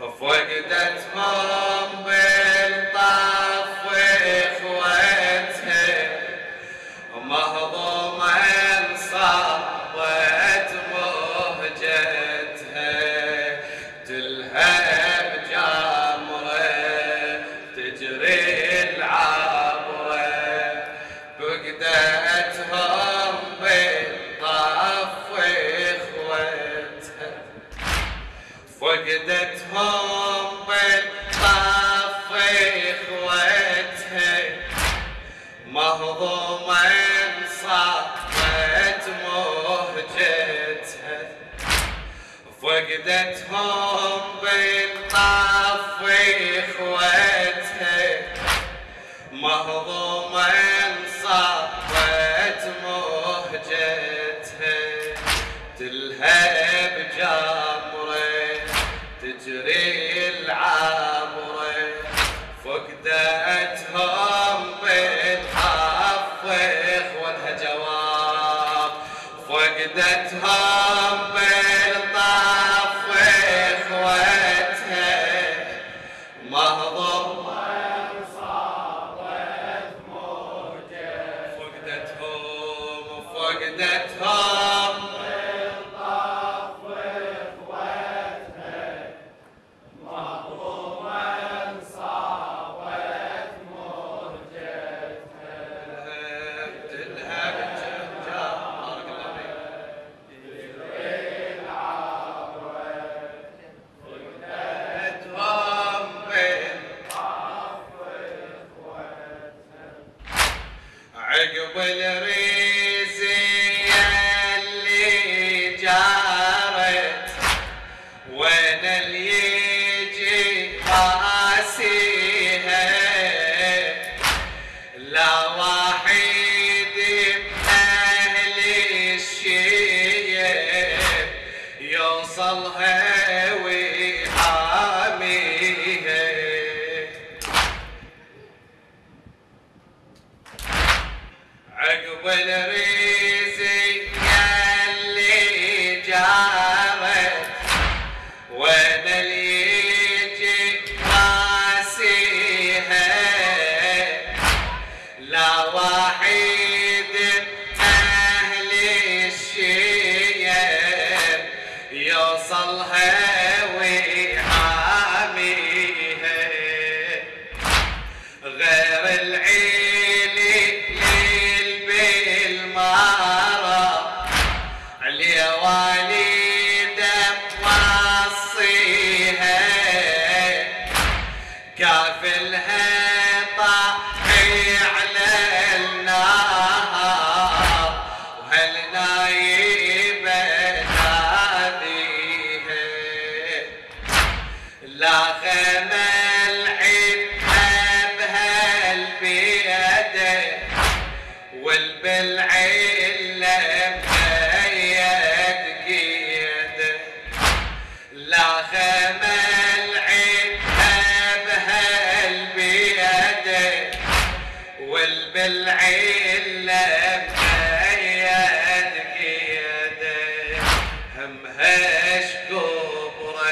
فقدتهم بالطف فقدتهم بالطف اخوتها مهضومة صقت مهجتها فقدتهم بالطف Masal e كافلها طاحي على النار وهل نايبة ناديها لا خمل عتها بهالبيده والبالعلة مهيد قيده لا خمل والبالعلة مهيد قيده همهش كبره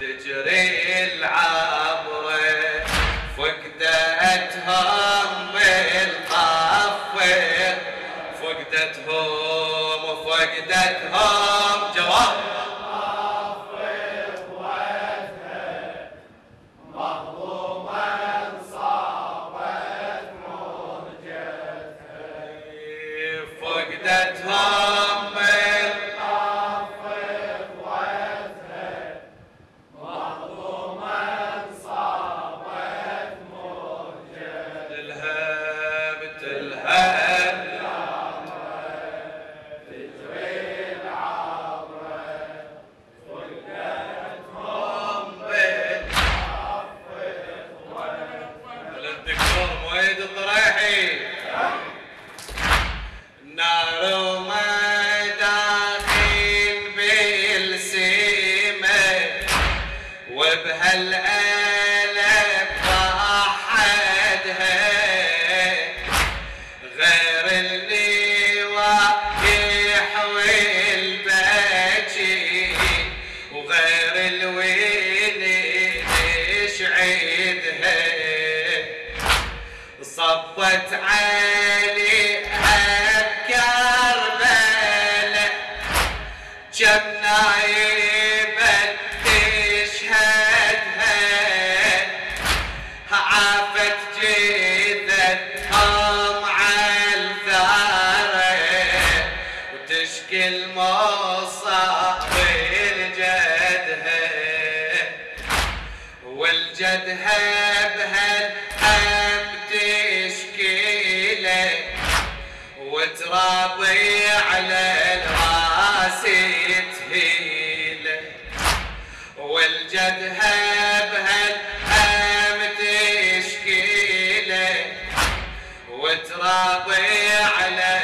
تجري العبره فقدتهم بالقفه فقدتهم وفقدتهم جواب. بهالآلة فأحدها غير اللي واقح والباجي وغير الوين شعيدها صفت علي أفكار بلا جناية وتراضي على الرأس تهيل. والجبهة بهالهم تشكيله وتراضي على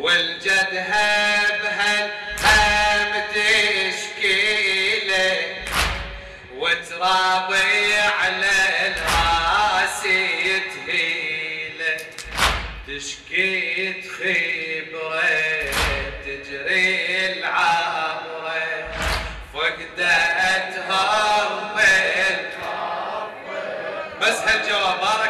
والجدها بهالهام تشكيله؟ وتراضي على الراس تهيله. تشكي خبرة تجري العبره فقدتها بس هالجواب بارك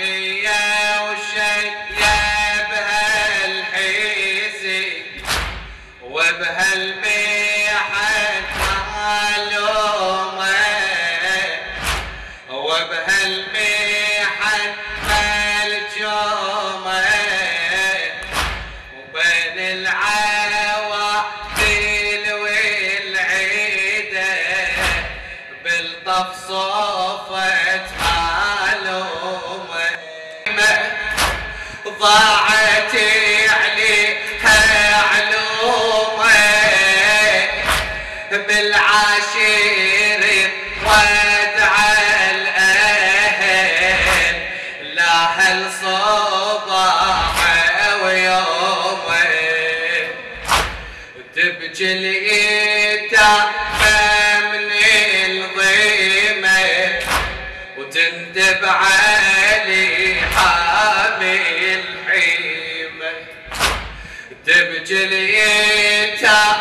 Yeah. اليتامى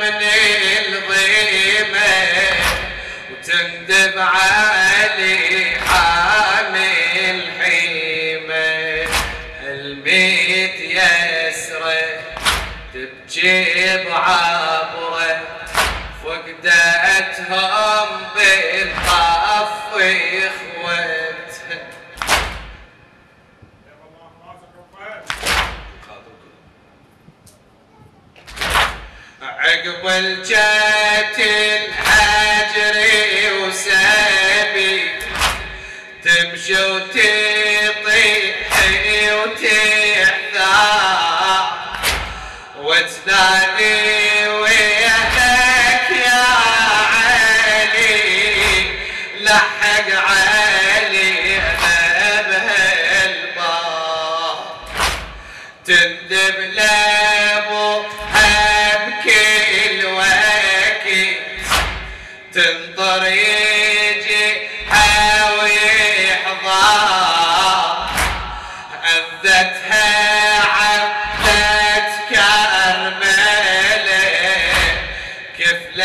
من الضيمة وتندب علي حامي الحيمة. الميت يسره تبكي بعبره فقدتهم وتنادي وياك يا علي. لحق علي بهالباب تندب لابو بكل وقت تنطر يجي ويحضر عذتها عبدت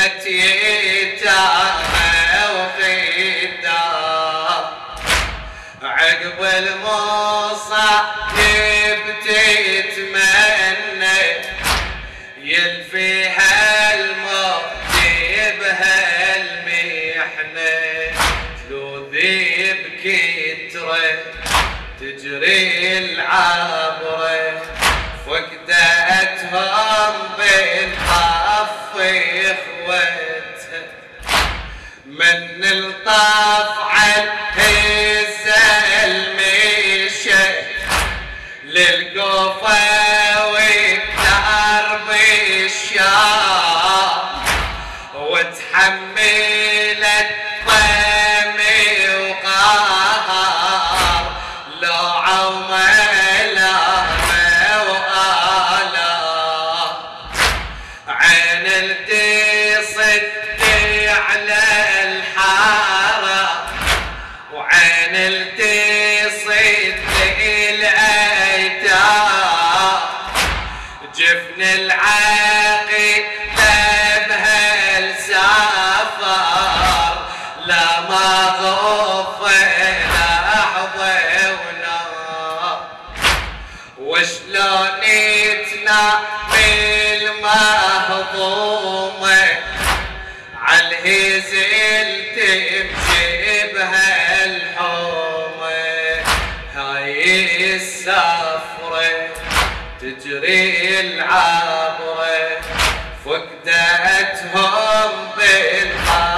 كفلت يتامى وخدام عقب المصايب تتمنى يلفيها الموت بهالمحنة تلوذي بكتره تجري العبره فقدتهم اخوتها من الطف عن هزة المشي للقوفة والدرب الشام وتحملت جفن العاقي بها السفر لا ما غف لحظة ونار وشلون تنام المهضومة عالهزل تمشي بهالحومة هاي السفرة تجري العبرة فقدتهم بالحف